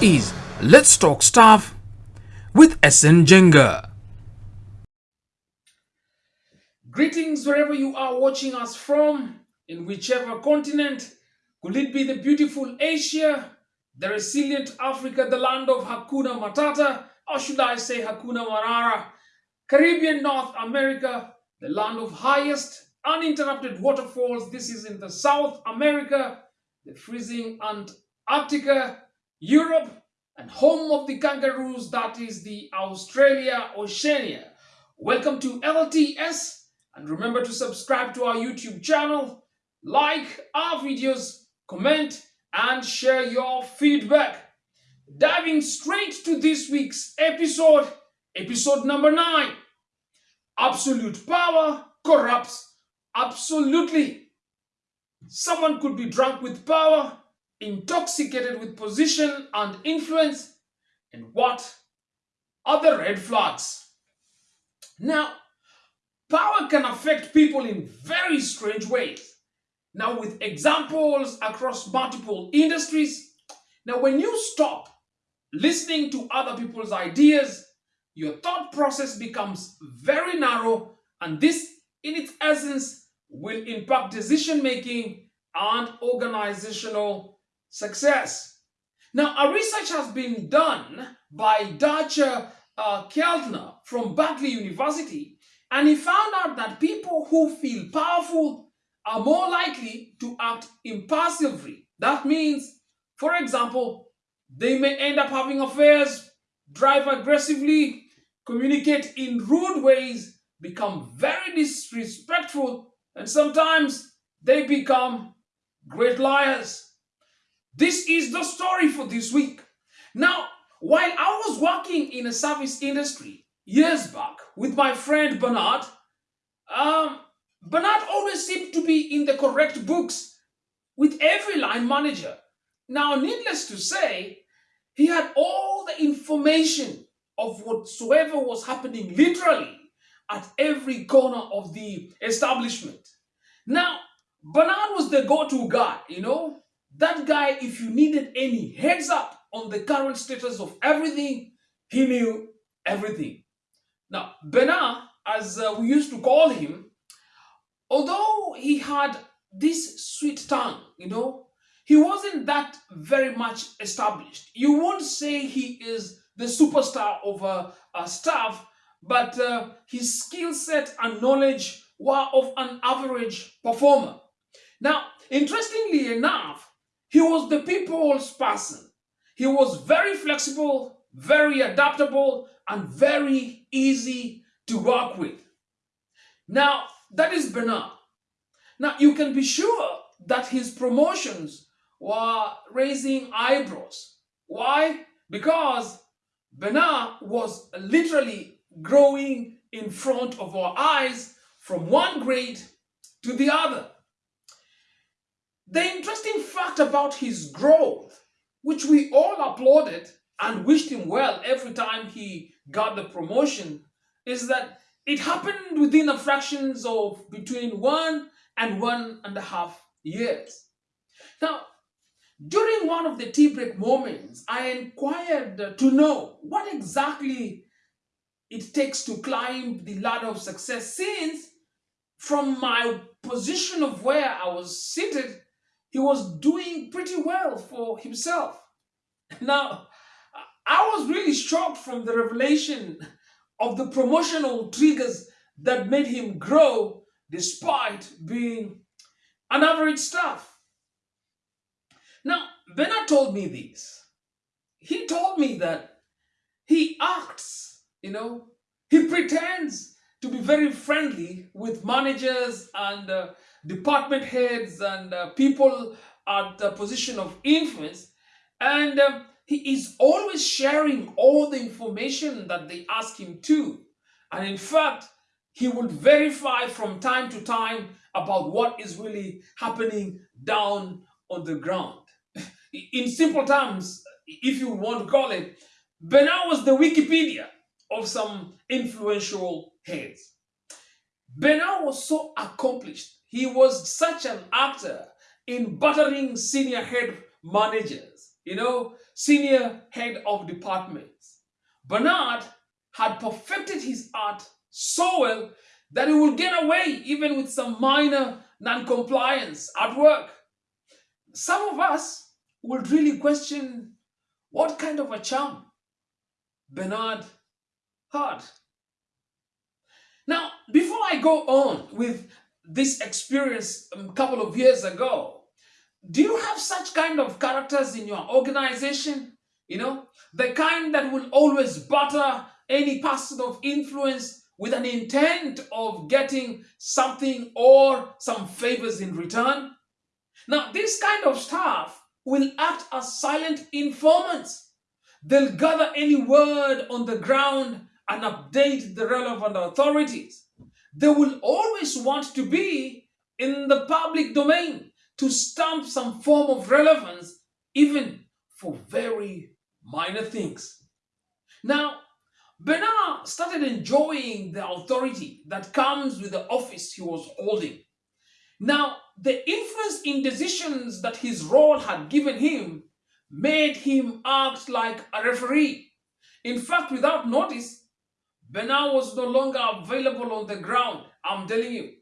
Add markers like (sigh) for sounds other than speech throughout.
Is Let's Talk Stuff with SN Jenga. Greetings wherever you are watching us from, in whichever continent. Could it be the beautiful Asia, the resilient Africa, the land of Hakuna Matata, or should I say Hakuna Marara, Caribbean North America, the land of highest uninterrupted waterfalls. This is in the South America, the freezing Antarctica, Europe, and home of the kangaroos, that is the Australia Oceania. Welcome to LTS, and remember to subscribe to our YouTube channel, like our videos, comment, and share your feedback. Diving straight to this week's episode, episode number nine. Absolute power corrupts absolutely. Someone could be drunk with power, intoxicated with position and influence, and what are the red flags? Now, power can affect people in very strange ways. Now, with examples across multiple industries, now when you stop listening to other people's ideas, your thought process becomes very narrow, and this, in its essence, will impact decision making and organizational success. Now, a research has been done by Dacher uh, Keltner from Berkeley University, and he found out that people who feel powerful are more likely to act impulsively. That means, for example, they may end up having affairs, drive aggressively, communicate in rude ways, become very disrespectful, and sometimes they become great liars. This is the story for this week. Now, while I was working in a service industry years back with my friend Bernard, um, Bernard always seemed to be in the correct books with every line manager. Now, needless to say, he had all the information of whatsoever was happening literally at every corner of the establishment. Now, Bernard was the go-to guy, you know? That guy, if you needed any heads up on the current status of everything, he knew everything. Now, Bernard, as uh, we used to call him, although he had this sweet tongue, you know, he wasn't that very much established. You won't say he is the superstar of a, staff, but uh, his skill set and knowledge were of an average performer. Now, interestingly enough, he was the people's person. He was very flexible, very adaptable, and very easy to work with. Now, that is Bernard. Now, you can be sure that his promotions were raising eyebrows. Why? Because Bernard was literally growing in front of our eyes from one grade to the other. The interesting fact about his growth, which we all applauded and wished him well every time he got the promotion, is that it happened within a fractions of between one and one and a half years. Now, during one of the tea break moments, I inquired to know what exactly it takes to climb the ladder of success since from my position of where I was seated, he was doing pretty well for himself. Now, I was really shocked from the revelation of the promotional triggers that made him grow despite being an average staff. Now, Bernard told me this. He told me that he acts, you know, he pretends to be very friendly with managers and uh, department heads and uh, people at the position of influence. And um, he is always sharing all the information that they ask him to. And in fact, he would verify from time to time about what is really happening down on the ground. (laughs) In simple terms, if you want to call it, Bernard was the Wikipedia of some influential heads. Bernard was so accomplished. He was such an actor in buttering senior head managers, you know, senior head of departments. Bernard had perfected his art so well that he would get away even with some minor non-compliance at work. Some of us would really question what kind of a charm Bernard had. Now, before I go on with this experience a couple of years ago, do you have such kind of characters in your organization? You know, the kind that will always butter any person of influence with an intent of getting something or some favors in return. Now, this kind of staff will act as silent informants. They'll gather any word on the ground and update the relevant authorities. They will always want to be in the public domain to stamp some form of relevance, even for very minor things. Now, Bernard started enjoying the authority that comes with the office he was holding. Now, the influence in decisions that his role had given him made him act like a referee. In fact, without notice, Bernard was no longer available on the ground. I'm telling you.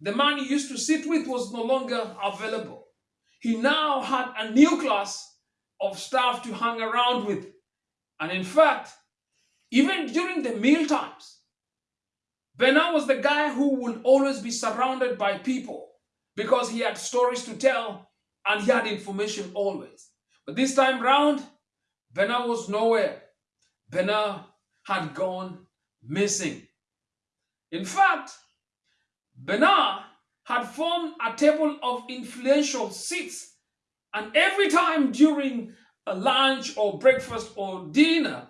The man he used to sit with was no longer available. He now had a new class of staff to hang around with. And in fact, even during the meal times, Bernard was the guy who would always be surrounded by people because he had stories to tell and he had information always. But this time round, Bernard was nowhere. Bernard had gone missing. In fact, Bernard had formed a table of influential seats and every time during a lunch or breakfast or dinner,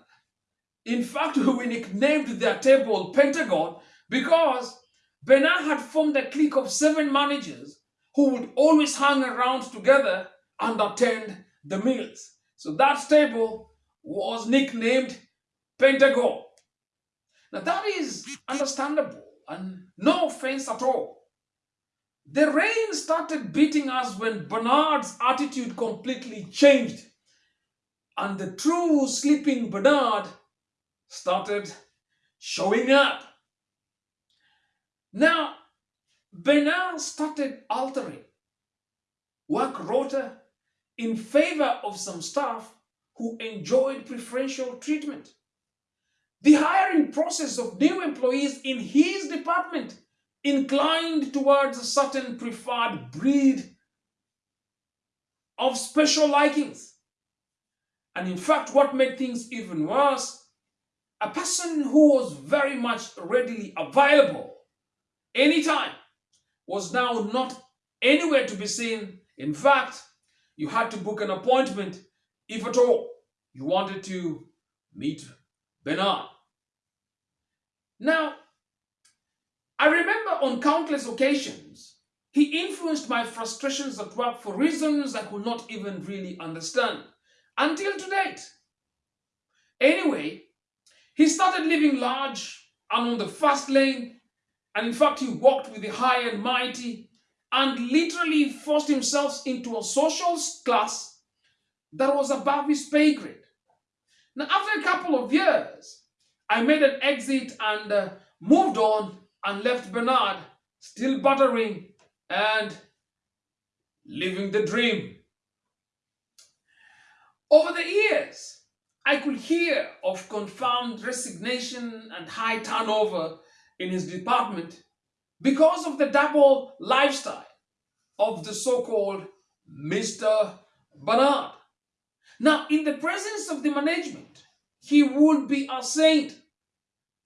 in fact, (laughs) we nicknamed their table Pentagon because Bernard had formed a clique of seven managers who would always hang around together and attend the meals. So that table was nicknamed Pentagon. Now that is understandable and no offense at all. The rain started beating us when Bernard's attitude completely changed and the true sleeping Bernard started showing up. Now, Bernard started altering work rota in favor of some staff who enjoyed preferential treatment. The hiring process of new employees in his department inclined towards a certain preferred breed of special likings. And in fact, what made things even worse a person who was very much readily available anytime was now not anywhere to be seen. In fact, you had to book an appointment if at all you wanted to meet Bernard. Now, I remember on countless occasions, he influenced my frustrations at work for reasons I could not even really understand until to date. Anyway, he started living large and on the fast lane, and in fact, he walked with the high and mighty and literally forced himself into a social class that was above his pay grade. Now, after a couple of years, I made an exit and uh, moved on and left Bernard still buttering and living the dream. Over the years, I could hear of confirmed resignation and high turnover in his department because of the double lifestyle of the so-called Mr. Bernard. Now, in the presence of the management, he would be a saint.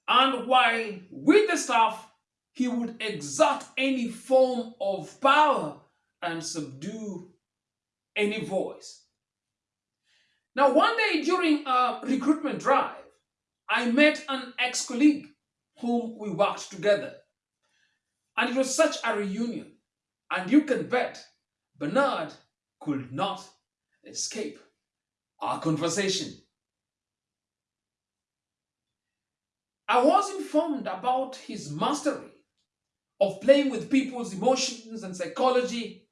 And while with the staff, he would exert any form of power and subdue any voice. Now, one day during a recruitment drive, I met an ex-colleague whom we worked together. And it was such a reunion. And you can bet Bernard could not escape our conversation. I was informed about his mastery of playing with people's emotions and psychology.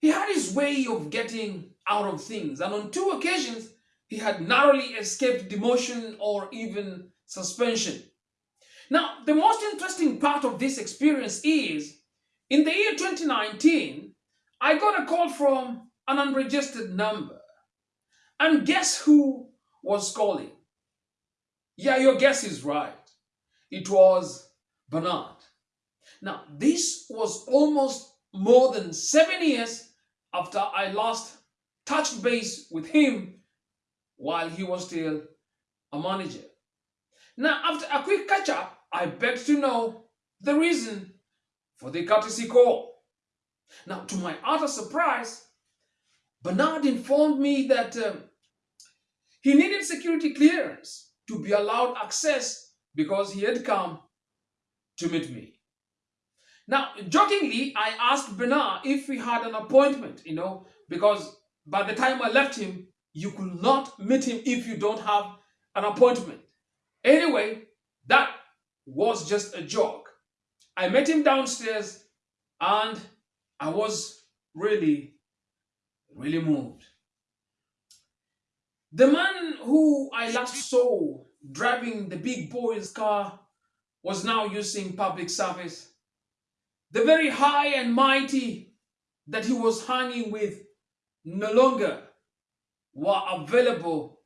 He had his way of getting out of things. And on two occasions, he had narrowly escaped demotion or even suspension. Now, the most interesting part of this experience is in the year 2019, I got a call from an unregistered number. And guess who was calling? Yeah, your guess is right. It was Bernard. Now, this was almost more than seven years after I last touched base with him while he was still a manager. Now, after a quick catch up, I begged to know the reason for the courtesy call. Now, to my utter surprise, Bernard informed me that um, he needed security clearance to be allowed access because he had come to meet me. Now, jokingly, I asked Bernard if he had an appointment, you know, because by the time I left him, you could not meet him if you don't have an appointment. Anyway, that was just a joke. I met him downstairs and I was really, really moved. The man who I last saw driving the big boy's car was now using public service. The very high and mighty that he was hanging with no longer were available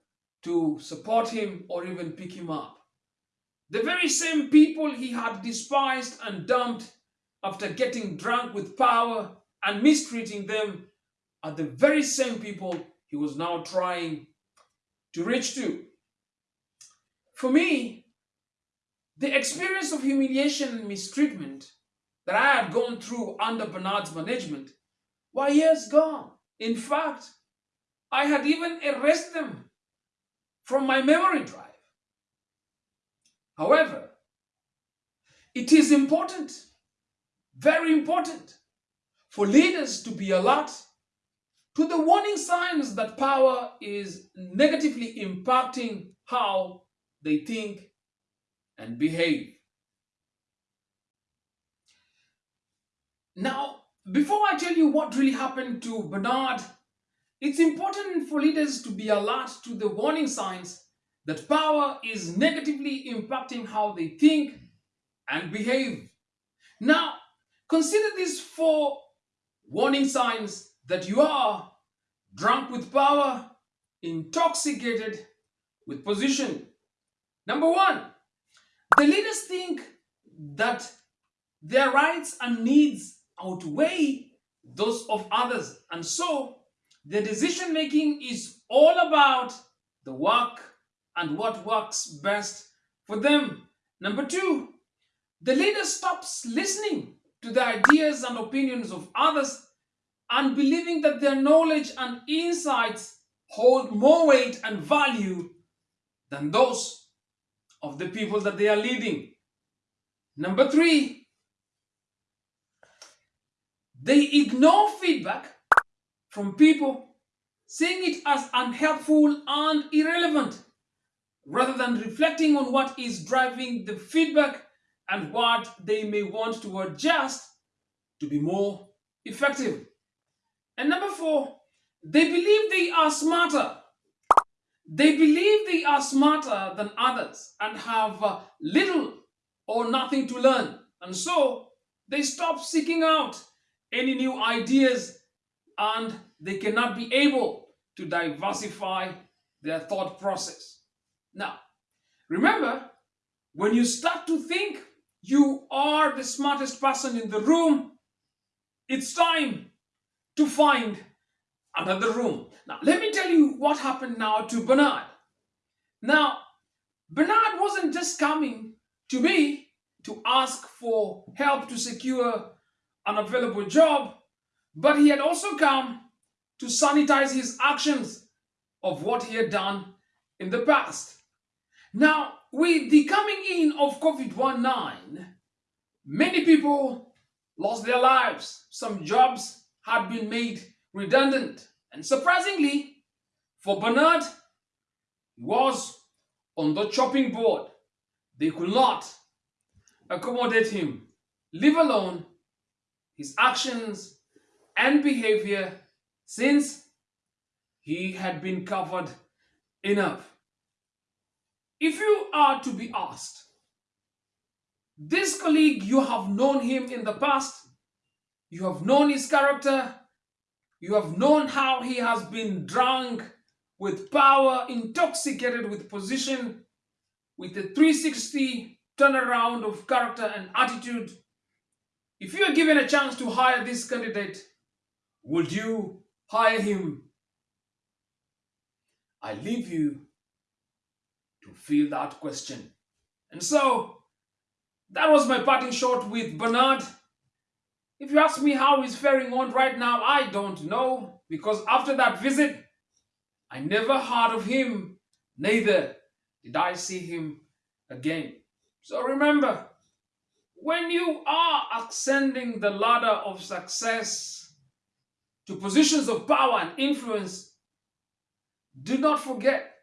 to support him or even pick him up. The very same people he had despised and dumped after getting drunk with power and mistreating them are the very same people he was now trying to reach to. For me, the experience of humiliation and mistreatment that I had gone through under Bernard's management were years gone. In fact, I had even erased them from my memory drive. However, it is important, very important, for leaders to be alert to the warning signs that power is negatively impacting how they think and behave. Now, before I tell you what really happened to Bernard, it's important for leaders to be alert to the warning signs that power is negatively impacting how they think and behave. Now, consider these four warning signs that you are drunk with power, intoxicated with position. Number one, the leaders think that their rights and needs outweigh those of others, and so their decision making is all about the work and what works best for them. Number two, the leader stops listening to the ideas and opinions of others and believing that their knowledge and insights hold more weight and value than those of the people that they are leading. Number three, they ignore feedback from people, seeing it as unhelpful and irrelevant rather than reflecting on what is driving the feedback and what they may want to adjust to be more effective. And number four, they believe they are smarter. They believe they are smarter than others and have uh, little or nothing to learn. And so they stop seeking out any new ideas and they cannot be able to diversify their thought process. Now, remember, when you start to think you are the smartest person in the room, it's time to find another room. Now, let me tell you what happened now to Bernard. Now, Bernard wasn't just coming to me to ask for help to secure an available job, but he had also come to sanitize his actions of what he had done in the past. Now, with the coming in of COVID-19, many people lost their lives. Some jobs had been made redundant. And surprisingly, for Bernard, was on the chopping board. They could not accommodate him, leave alone his actions and behavior since he had been covered enough. If you are to be asked, this colleague, you have known him in the past, you have known his character, you have known how he has been drunk with power, intoxicated with position, with a 360 turnaround of character and attitude. If you are given a chance to hire this candidate, would you hire him? I leave you to feel that question. And so, that was my parting shot with Bernard. If you ask me how he's faring on right now, I don't know. Because after that visit, I never heard of him. Neither did I see him again. So remember, when you are ascending the ladder of success to positions of power and influence, do not forget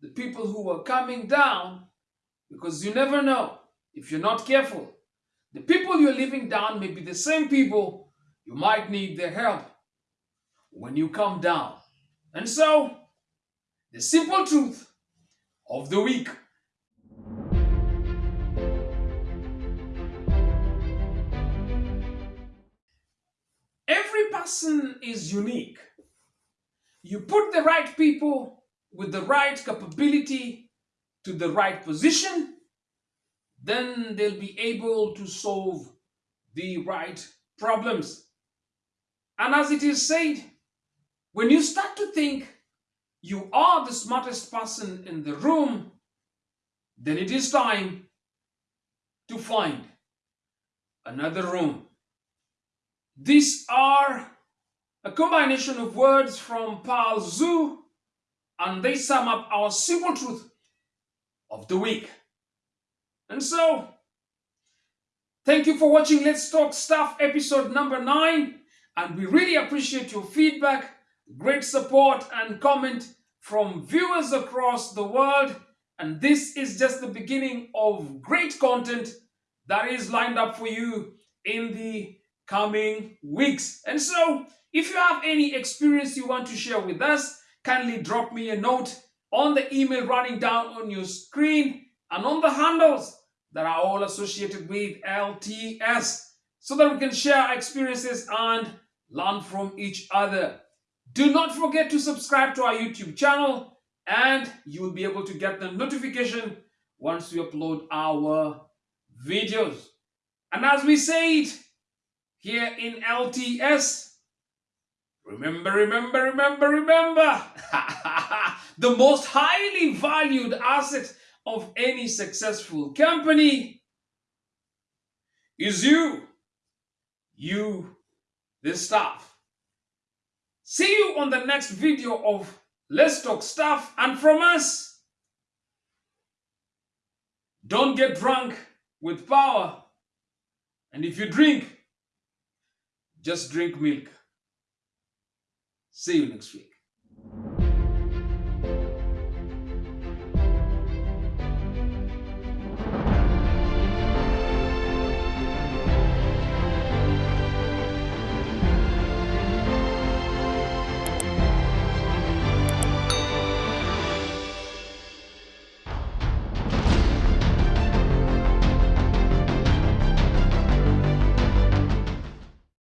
the people who are coming down because you never know if you're not careful. The people you're leaving down may be the same people you might need their help when you come down. And so, the simple truth of the week. Every person is unique. You put the right people with the right capability to the right position, then they'll be able to solve the right problems. And as it is said, when you start to think you are the smartest person in the room, then it is time to find another room. These are a combination of words from Paul Tzu and they sum up our simple truth of the week. And so, thank you for watching Let's Talk Stuff episode number 9 and we really appreciate your feedback great support and comment from viewers across the world. And this is just the beginning of great content that is lined up for you in the coming weeks. And so, if you have any experience you want to share with us, kindly drop me a note on the email running down on your screen and on the handles that are all associated with LTS so that we can share experiences and learn from each other. Do not forget to subscribe to our YouTube channel and you will be able to get the notification once we upload our videos. And as we say it here in LTS, remember, remember, remember, remember, (laughs) the most highly valued asset of any successful company is you, you, the staff. See you on the next video of Let's Talk Stuff and from us. Don't get drunk with power. And if you drink, just drink milk. See you next week.